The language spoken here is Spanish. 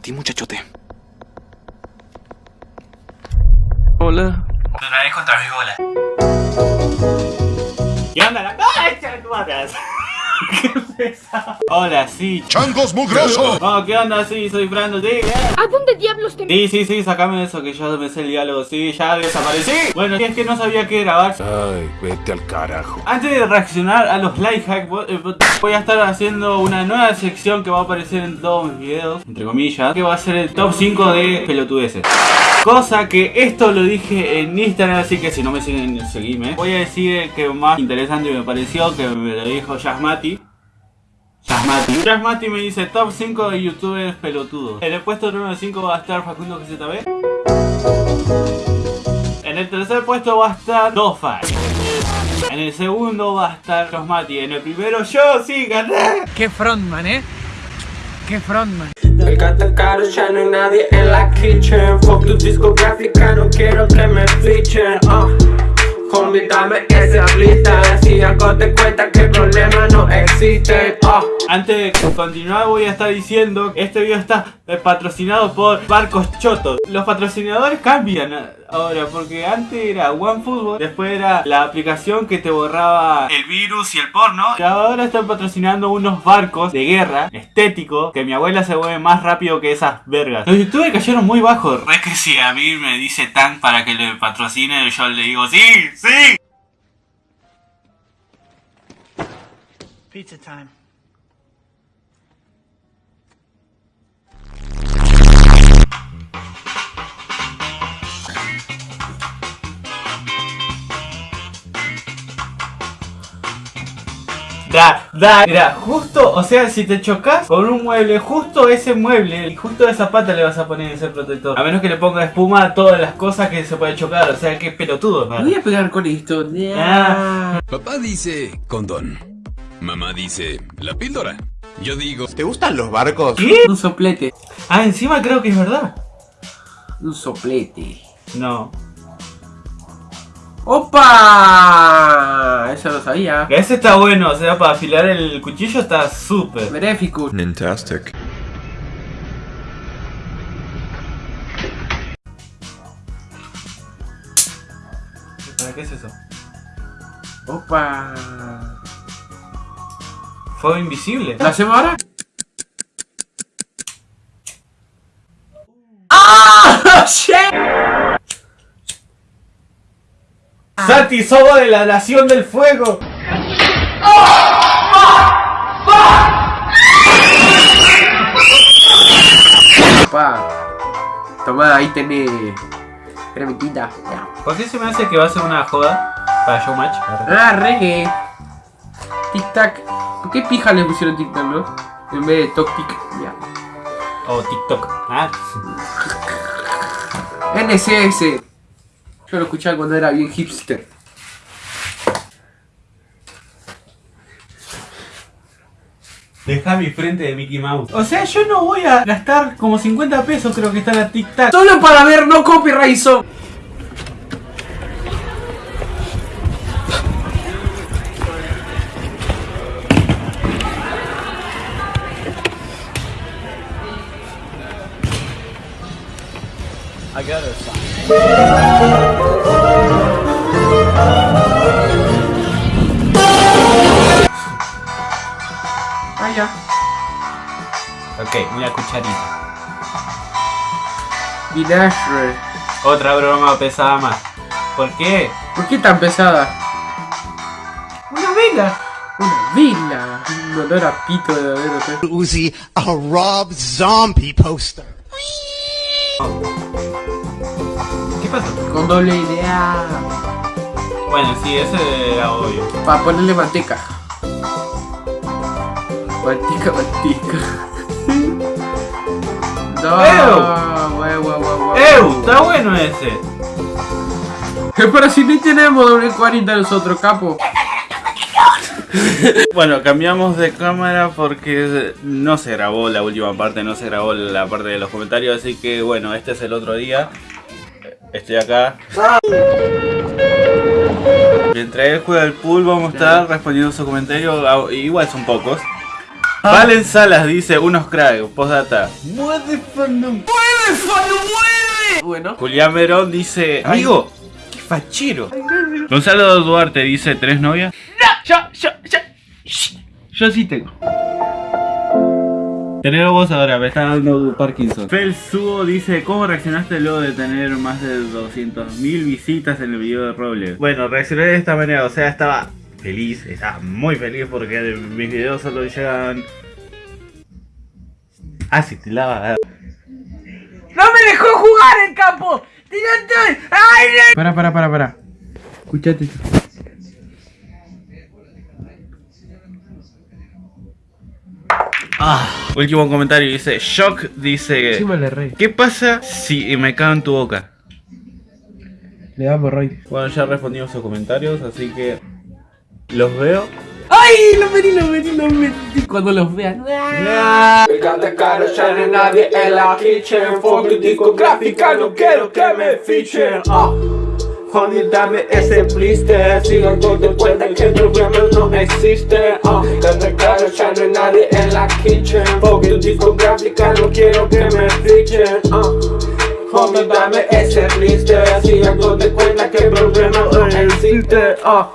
para ti, muchachote. Hola. Otra vez contra mi bola. ¿Qué onda? La... ¡Ay, Hola, sí. ¡Changos mugrosos! Oh, ¿qué onda? Sí, soy Brando, sí. ¿A dónde diablos te Sí, sí, sí, sacame eso que ya me sé el diálogo, sí, ya desaparecí. Bueno, y es que no sabía qué grabar. Ay, vete al carajo. Antes de reaccionar a los life hacks, eh, voy a estar haciendo una nueva sección que va a aparecer en todos mis videos, entre comillas, que va a ser el top 5 de pelotudeces. Cosa que esto lo dije en Instagram, así que si no me siguen, seguime. Voy a decir el que más interesante me pareció, que me lo dijo Yasmati. Yasmati. Yasmati me dice top 5 de youtubers pelotudos. En el puesto número 5 va a estar Facundo GZB. En el tercer puesto va a estar Dofa. En el segundo va a estar Yasmati. En el primero yo sí gané. Qué frontman, ¿eh? Qué frontman. El gato caro, ya no hay nadie en la kitchen Fuck tu discográfica, no quiero que me fichen uh. Homie, dame esa lista Si algo te cuenta que no existen uh. Antes de continuar voy a estar diciendo que este video está patrocinado por Barcos Chotos. Los patrocinadores cambian ahora porque antes era OneFootball, después era la aplicación que te borraba el virus y el porno. Y ahora están patrocinando unos barcos de guerra estéticos que mi abuela se mueve más rápido que esas vergas. Los youtubers cayeron muy bajos. Es que si a mí me dice tan para que le patrocine, yo le digo sí, sí. Pizza time. Da, da, mira, justo, o sea, si te chocas con un mueble, justo ese mueble y justo esa pata le vas a poner ese protector. A menos que le ponga espuma a todas las cosas que se puede chocar, o sea, que pelotudo, ¿no? Voy a pegar con esto Ah. Papá dice condón. Mamá dice la píldora. Yo digo ¿Te gustan los barcos? ¿Qué? Un soplete Ah, encima creo que es verdad. Un soplete No. ¡Opa! Eso lo sabía Ese está bueno, o sea, para afilar el cuchillo está súper. Beneficus Fantastic. ¿Para qué es eso? ¡Opa! Fuego invisible. ¿Lo hacemos ahora? ¡Ah! ¡Shit! Santi, somos de la nación del fuego. Opa. Toma, ahí tenés. Cremitita. Ya. ¿Por qué se me hace que va a ser una joda para Showmatch? Ah, reggae. Tic tac. ¿Por qué pija le pusieron tic tac, no? En vez de toc tic. Ya. O TikTok. Ah. NCS. Yo lo escuchaba cuando era bien hipster. Deja mi frente de Mickey Mouse. O sea, yo no voy a gastar como 50 pesos, creo que está la Tic Tac. Solo para ver no copyright zone. Ah, ya. Ok, una cucharita. Vinagre. Otra broma pesada más. ¿Por qué? ¿Por qué tan pesada? Una vela. Una vela. Un olor a pito de Uzi a Rob Zombie poster. ¿Qué pasa? Con doble idea. Bueno, sí, ese era obvio. Para ponerle manteca. Manteca, manteca. no, ¡Ew! ¡Ew! Está bueno ese. Pero si ni tenemos doble 40 nosotros, capo. Bueno, cambiamos de cámara porque no se grabó la última parte, no se grabó la parte de los comentarios, así que bueno, este es el otro día. Estoy acá. Mientras él juega el pool vamos a estar respondiendo sus comentarios, ah, igual son pocos. Valen Salas dice unos cracks, postdata. Bueno. Julián Verón dice, amigo, qué fachero. Gonzalo Duarte dice, ¿tres novias? Yo, yo, yo. Yo sí tengo. Tenelo vos ahora, me está dando Parkinson. Fel Subo dice, ¿cómo reaccionaste luego de tener más de 200.000 visitas en el video de Roble? Bueno, reaccioné de esta manera, o sea, estaba feliz, estaba muy feliz porque mis videos solo llegan... Ah, sí, te lava. ¡No me dejó jugar en campo! ¡Tirate! ¡Ay, no! Para, para, para, para. Escuchate esto. Último comentario, dice, Shock dice, rey. ¿qué pasa si me cago en tu boca? Le damos rey. Bueno, ya respondimos sus comentarios, así que los veo. ¡Ay! Lo metí, lo metí, lo metí. Cuando los vean. Me encanta caro, ya no hay nadie en la kitchen Fuck discográfica, no quiero que me fichen ah. Honey, dame ese blister Sigan dando cuenta que el problema no existe ah. Me encanta caro, ya no hay nadie en la kitchen Fuck tu discográfica, no quiero que me fichen ah. Homie, dame ese blister Sigan dando cuenta que el problema no existe ah.